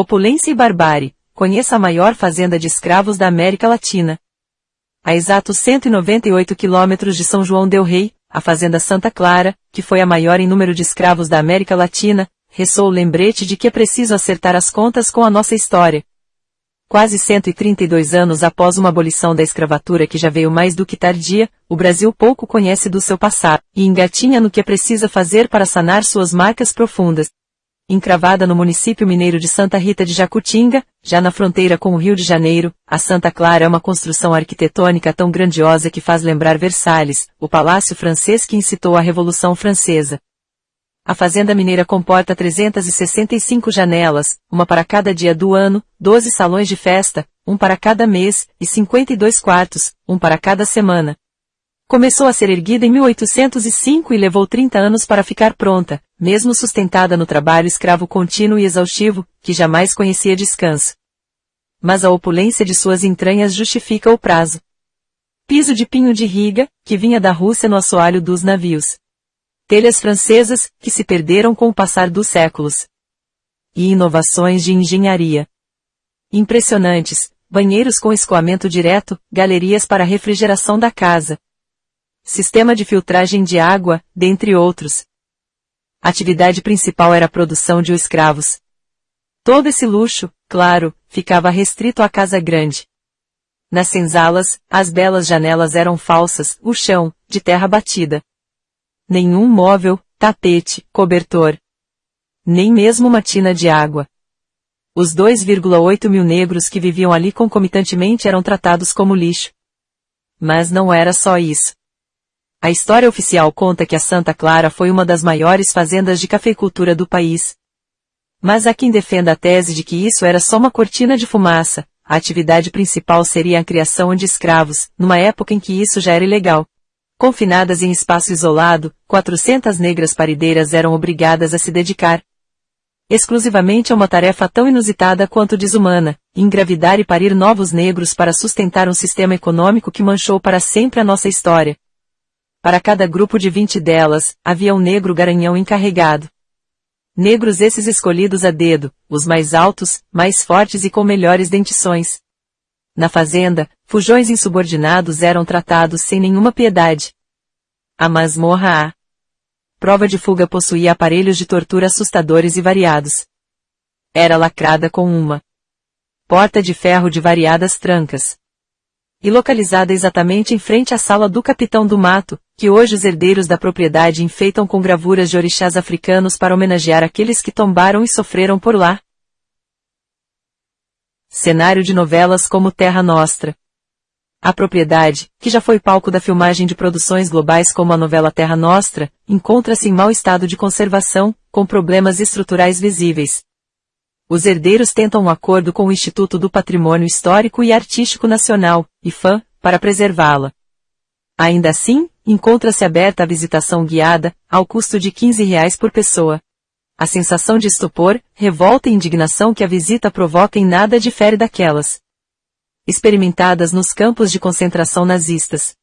Opulência e barbárie. Conheça a maior fazenda de escravos da América Latina. A exatos 198 quilômetros de São João del Rei, a Fazenda Santa Clara, que foi a maior em número de escravos da América Latina, ressoou o lembrete de que é preciso acertar as contas com a nossa história. Quase 132 anos após uma abolição da escravatura que já veio mais do que tardia, o Brasil pouco conhece do seu passado, e engatinha no que é preciso fazer para sanar suas marcas profundas. Encravada no município mineiro de Santa Rita de Jacutinga, já na fronteira com o Rio de Janeiro, a Santa Clara é uma construção arquitetônica tão grandiosa que faz lembrar Versalhes, o palácio francês que incitou a Revolução Francesa. A fazenda mineira comporta 365 janelas, uma para cada dia do ano, 12 salões de festa, um para cada mês, e 52 quartos, um para cada semana. Começou a ser erguida em 1805 e levou 30 anos para ficar pronta, mesmo sustentada no trabalho escravo contínuo e exaustivo, que jamais conhecia descanso. Mas a opulência de suas entranhas justifica o prazo. Piso de pinho de riga, que vinha da Rússia no assoalho dos navios. Telhas francesas, que se perderam com o passar dos séculos. E inovações de engenharia. Impressionantes, banheiros com escoamento direto, galerias para refrigeração da casa, sistema de filtragem de água, dentre outros. A atividade principal era a produção de escravos. Todo esse luxo, claro, ficava restrito à casa grande. Nas senzalas, as belas janelas eram falsas, o chão, de terra batida. Nenhum móvel, tapete, cobertor. Nem mesmo uma tina de água. Os 2,8 mil negros que viviam ali concomitantemente eram tratados como lixo. Mas não era só isso. A história oficial conta que a Santa Clara foi uma das maiores fazendas de cafeicultura do país. Mas há quem defenda a tese de que isso era só uma cortina de fumaça, a atividade principal seria a criação de escravos, numa época em que isso já era ilegal. Confinadas em espaço isolado, 400 negras parideiras eram obrigadas a se dedicar exclusivamente a uma tarefa tão inusitada quanto desumana, engravidar e parir novos negros para sustentar um sistema econômico que manchou para sempre a nossa história. Para cada grupo de vinte delas, havia um negro garanhão encarregado. Negros esses escolhidos a dedo, os mais altos, mais fortes e com melhores dentições. Na fazenda, fujões insubordinados eram tratados sem nenhuma piedade. A masmorra A. Prova de fuga possuía aparelhos de tortura assustadores e variados. Era lacrada com uma porta de ferro de variadas trancas. E localizada exatamente em frente à sala do capitão do mato, que hoje os herdeiros da propriedade enfeitam com gravuras de orixás africanos para homenagear aqueles que tombaram e sofreram por lá. Cenário de novelas como Terra Nostra. A propriedade, que já foi palco da filmagem de produções globais como a novela Terra Nostra, encontra-se em mau estado de conservação, com problemas estruturais visíveis. Os herdeiros tentam um acordo com o Instituto do Patrimônio Histórico e Artístico Nacional, IFAM, para preservá-la. Ainda assim, encontra-se aberta a visitação guiada, ao custo de 15 reais por pessoa. A sensação de estupor, revolta e indignação que a visita provoca em nada difere daquelas experimentadas nos campos de concentração nazistas.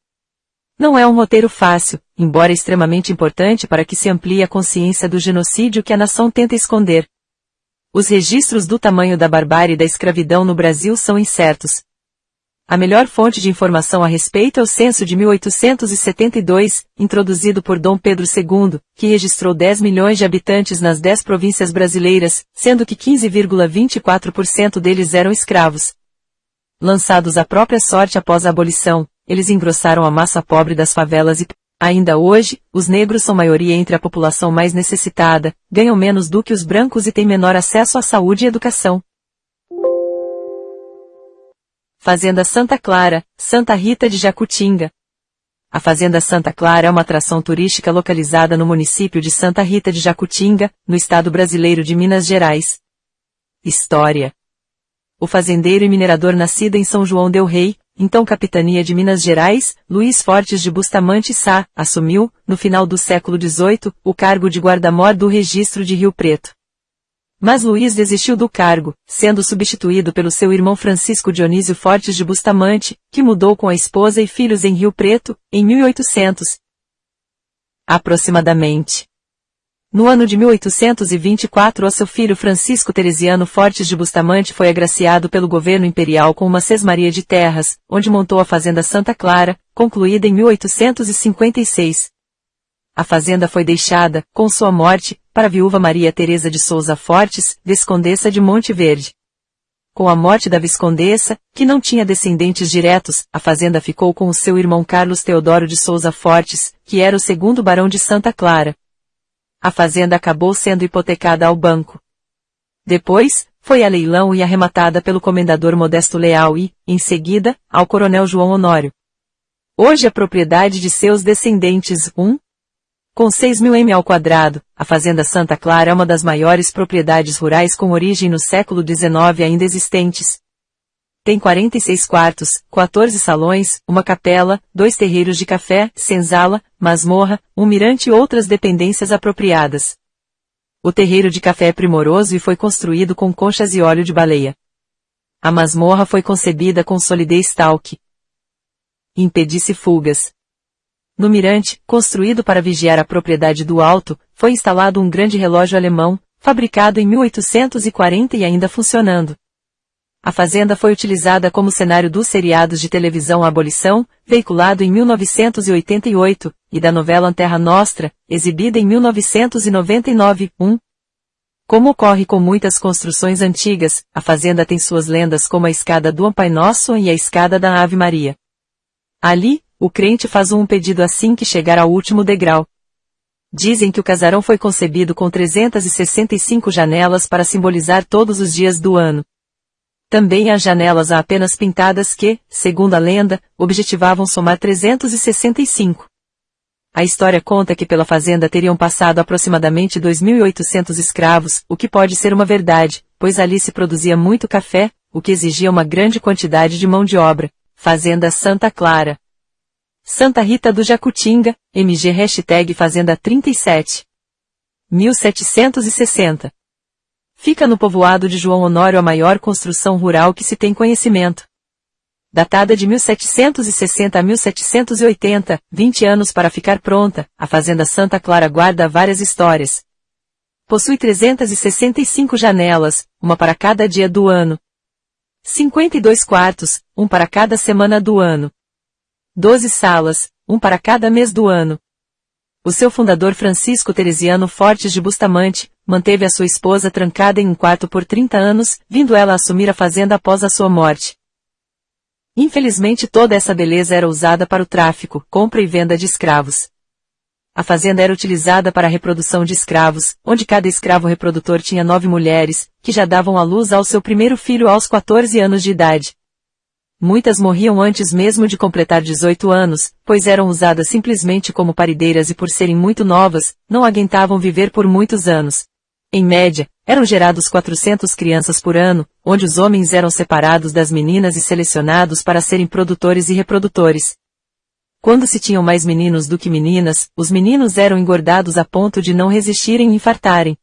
Não é um roteiro fácil, embora extremamente importante para que se amplie a consciência do genocídio que a nação tenta esconder. Os registros do tamanho da barbárie e da escravidão no Brasil são incertos, a melhor fonte de informação a respeito é o censo de 1872, introduzido por Dom Pedro II, que registrou 10 milhões de habitantes nas 10 províncias brasileiras, sendo que 15,24% deles eram escravos. Lançados à própria sorte após a abolição, eles engrossaram a massa pobre das favelas e, ainda hoje, os negros são maioria entre a população mais necessitada, ganham menos do que os brancos e têm menor acesso à saúde e educação. Fazenda Santa Clara, Santa Rita de Jacutinga. A Fazenda Santa Clara é uma atração turística localizada no município de Santa Rita de Jacutinga, no estado brasileiro de Minas Gerais. História. O fazendeiro e minerador nascido em São João del Rei, então capitania de Minas Gerais, Luiz Fortes de Bustamante Sá, assumiu, no final do século XVIII, o cargo de guarda-mor do registro de Rio Preto. Mas Luiz desistiu do cargo, sendo substituído pelo seu irmão Francisco Dionísio Fortes de Bustamante, que mudou com a esposa e filhos em Rio Preto, em 1800. Aproximadamente. No ano de 1824, o seu filho Francisco Teresiano Fortes de Bustamante foi agraciado pelo governo imperial com uma sesmaria de terras, onde montou a Fazenda Santa Clara, concluída em 1856. A fazenda foi deixada, com sua morte, para a viúva Maria Teresa de Souza Fortes, viscondessa de Monte Verde. Com a morte da viscondessa, que não tinha descendentes diretos, a fazenda ficou com o seu irmão Carlos Teodoro de Souza Fortes, que era o segundo barão de Santa Clara a fazenda acabou sendo hipotecada ao banco. Depois, foi a leilão e arrematada pelo comendador Modesto Leal e, em seguida, ao coronel João Honório. Hoje é propriedade de seus descendentes, um, com 6 mil m ao quadrado, a Fazenda Santa Clara é uma das maiores propriedades rurais com origem no século XIX ainda existentes. Tem 46 quartos, 14 salões, uma capela, dois terreiros de café, senzala, masmorra, um mirante e outras dependências apropriadas. O terreiro de café é primoroso e foi construído com conchas e óleo de baleia. A masmorra foi concebida com solidez tal que impedisse fugas. No mirante, construído para vigiar a propriedade do alto, foi instalado um grande relógio alemão, fabricado em 1840 e ainda funcionando. A fazenda foi utilizada como cenário dos seriados de televisão Abolição, veiculado em 1988, e da novela Terra Nostra, exibida em 1999, 1. Como ocorre com muitas construções antigas, a fazenda tem suas lendas como a escada do Pai Nosso e a escada da Ave Maria. Ali, o crente faz um pedido assim que chegar ao último degrau. Dizem que o casarão foi concebido com 365 janelas para simbolizar todos os dias do ano. Também há janelas a apenas pintadas que, segundo a lenda, objetivavam somar 365. A história conta que pela fazenda teriam passado aproximadamente 2.800 escravos, o que pode ser uma verdade, pois ali se produzia muito café, o que exigia uma grande quantidade de mão de obra. Fazenda Santa Clara. Santa Rita do Jacutinga, MG hashtag Fazenda 37. 1760. Fica no povoado de João Honório a maior construção rural que se tem conhecimento. Datada de 1760 a 1780, 20 anos para ficar pronta, a Fazenda Santa Clara guarda várias histórias. Possui 365 janelas, uma para cada dia do ano. 52 quartos, um para cada semana do ano. 12 salas, um para cada mês do ano. O seu fundador Francisco Teresiano Fortes de Bustamante, manteve a sua esposa trancada em um quarto por 30 anos, vindo ela assumir a fazenda após a sua morte. Infelizmente toda essa beleza era usada para o tráfico, compra e venda de escravos. A fazenda era utilizada para a reprodução de escravos, onde cada escravo reprodutor tinha nove mulheres, que já davam à luz ao seu primeiro filho aos 14 anos de idade. Muitas morriam antes mesmo de completar 18 anos, pois eram usadas simplesmente como parideiras e por serem muito novas, não aguentavam viver por muitos anos. Em média, eram gerados 400 crianças por ano, onde os homens eram separados das meninas e selecionados para serem produtores e reprodutores. Quando se tinham mais meninos do que meninas, os meninos eram engordados a ponto de não resistirem e infartarem.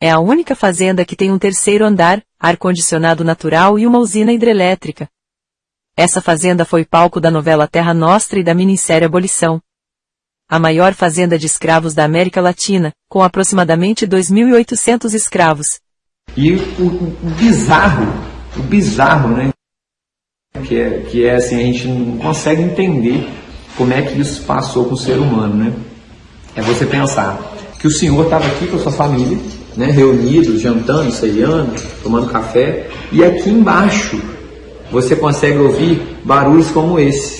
É a única fazenda que tem um terceiro andar, ar-condicionado natural e uma usina hidrelétrica. Essa fazenda foi palco da novela Terra Nostra e da minissérie Abolição. A maior fazenda de escravos da América Latina, com aproximadamente 2.800 escravos. E o, o, bizarro, o bizarro, né? Que é, que é assim, a gente não consegue entender como é que isso passou com o ser humano, né? É você pensar que o senhor estava aqui com a sua família, né, reunidos, jantando, ceiando, tomando café, e aqui embaixo você consegue ouvir barulhos como esse.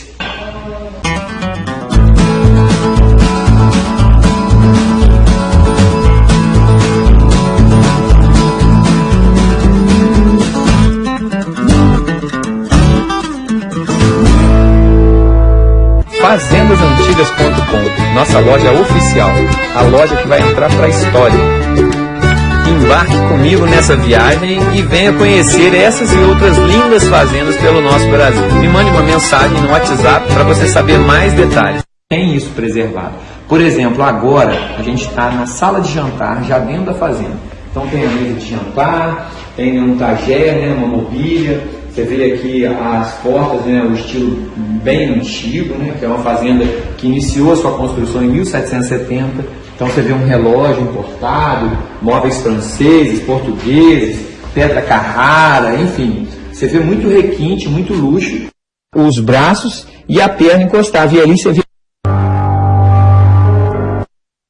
Fazendasantigas.com, nossa loja oficial, a loja que vai entrar para a história. Embarque comigo nessa viagem e venha conhecer essas e outras lindas fazendas pelo nosso Brasil. Me mande uma mensagem no WhatsApp para você saber mais detalhes. Tem isso preservado. Por exemplo, agora a gente está na sala de jantar, já dentro da fazenda. Então tem a mesa de jantar, tem um tagé, né, uma mobília. Você vê aqui as portas, né, o estilo bem antigo, né, que é uma fazenda que iniciou sua construção em 1770 Então você vê um relógio importado, móveis franceses, portugueses, pedra Carrara, enfim. Você vê muito requinte, muito luxo. Os braços e a perna encostada. E ali você vê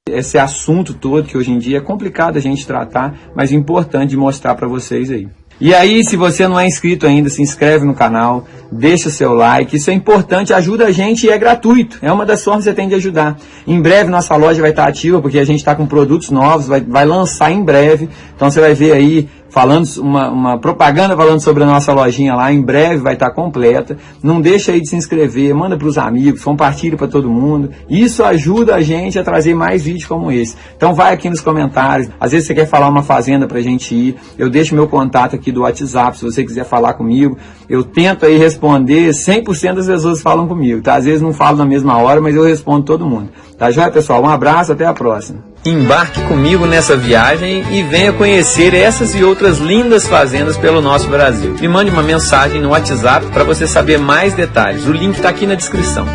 esse assunto todo que hoje em dia é complicado a gente tratar, mas importante de mostrar para vocês aí. E aí, se você não é inscrito ainda, se inscreve no canal, deixa seu like, isso é importante, ajuda a gente e é gratuito. É uma das formas que você tem de ajudar. Em breve nossa loja vai estar ativa, porque a gente está com produtos novos, vai, vai lançar em breve. Então você vai ver aí falando uma, uma, propaganda falando sobre a nossa lojinha lá, em breve vai estar completa. Não deixa aí de se inscrever, manda para os amigos, compartilha para todo mundo. Isso ajuda a gente a trazer mais vídeos como esse. Então vai aqui nos comentários. Às vezes você quer falar uma fazenda para a gente ir, eu deixo meu contato aqui do WhatsApp, se você quiser falar comigo. Eu tento aí responder, 100% das pessoas falam comigo, tá? Às vezes não falo na mesma hora, mas eu respondo todo mundo. Tá joia, pessoal? Um abraço, até a próxima. Embarque comigo nessa viagem e venha conhecer essas e outras lindas fazendas pelo nosso Brasil. Me mande uma mensagem no WhatsApp para você saber mais detalhes. O link está aqui na descrição.